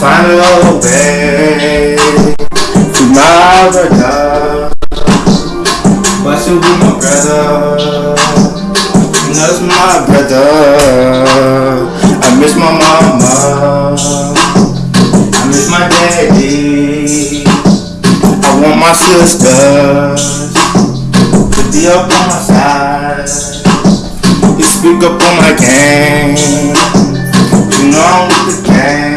find a way to my brother. But you be my brother. and That's my brother. I miss my mama. I miss my daddy. I want my sisters to be up on my side. You speak up on my game. You know I'm with the gang.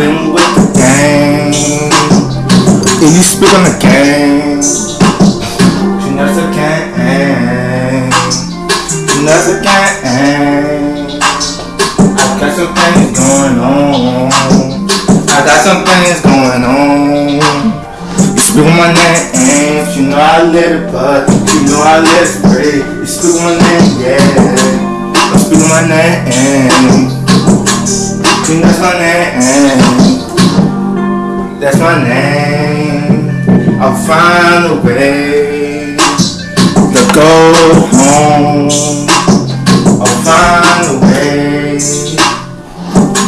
I've with the gang. And you speak on the gang. You know the gang. You know the gang. I got some things going on. I got some things going on. You speak on my name, you know I let it but you know I let it break. You speak on my name, yeah. You speak on my name. You that's my name. That's my name. I'll find a way to go home. I'll find a way.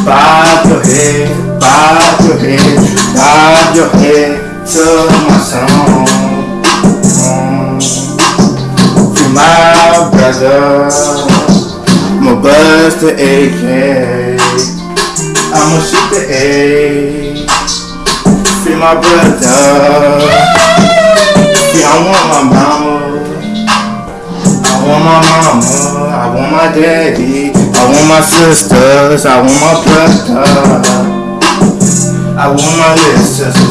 Bob your head, bob your head, bob your head to my song. To my brother, my buzz the AK. I'ma shoot the A. Free my brother. Yeah, I want my mama. I want my mama. I want my daddy. I want my sisters. I want my brother. I want my little sisters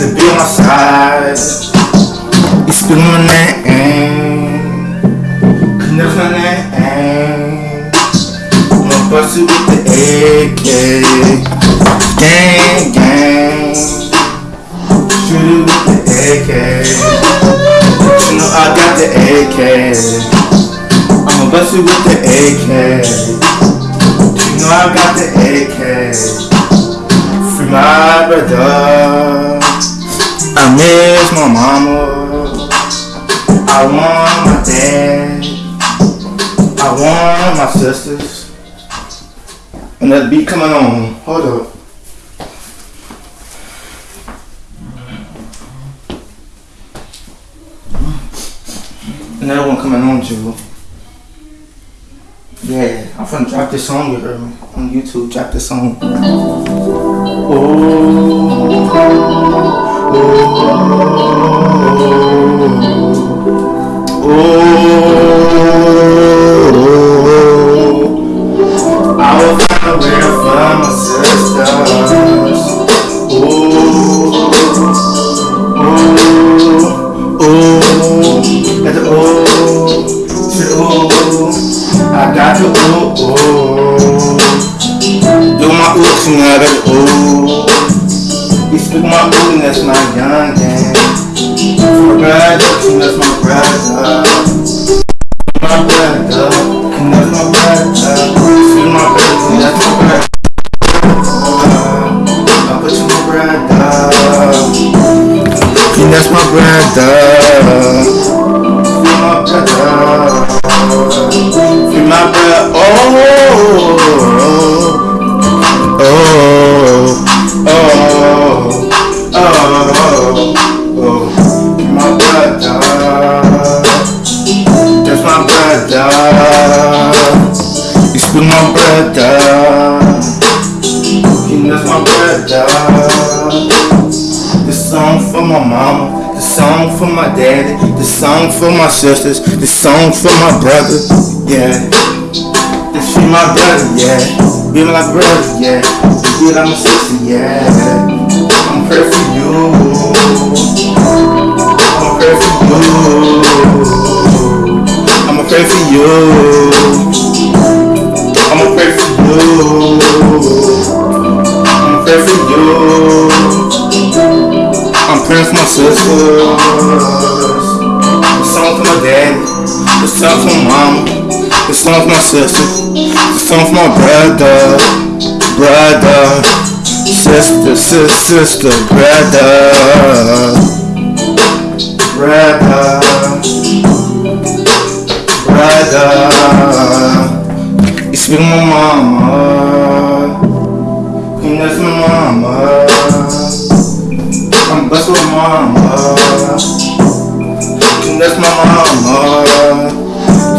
to be on my side. Speak my name. That's my name. I'ma bust you with the AK. Gang, gang. Shoot the AK. You know I got the AK. I'ma bust you with the AK. You know I got the AK. Free my brother. I miss my mama. I want my dad. I want my sisters. And that beat coming on. Hold up. Another one coming on too. Yeah, I'm finna drop this song heard me on YouTube. Drop this song. Oh, Oh, that's my young gang. My brother, uh. uh, uh. and that's my brother. My brother, that's my brother. My brother, that's my brother. I put you my brother. That's my brother. Brother. You speak my brother. And that's my brother. This song for my mama, this song for my daddy, this song for my sisters, this song for my brother, yeah. This for my brother, yeah. Be my brother, yeah. Be like my sister, yeah. I'm pray for you. For you. I'm praying for my sisters. The song for my daddy. The song for my mama. The song for my sister. The song for my brother. Brother. Sister, sister, sister, brother. Brother. Brother. Speak my mama. That's my mama. I'm blessed with mama. That's my mama.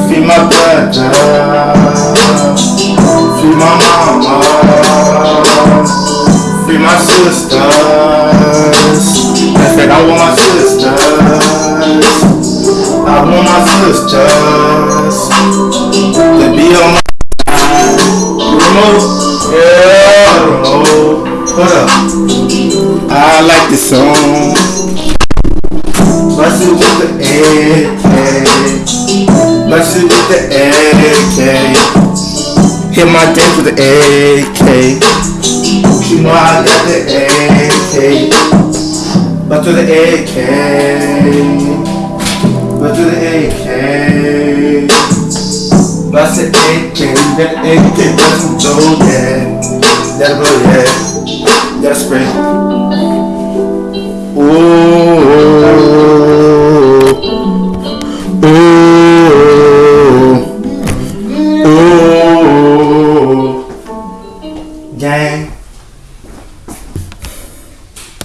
Feed my brother. Feed my mama. Feed my sisters. Song. It with the AK. Bless it with the AK. Hit my dance with the AK. You know I got the AK. Bless to the AK. Bless to the AK. Bless the AK. That AK. Bless some dough, yeah. That'll go, yeah. Gotta spray.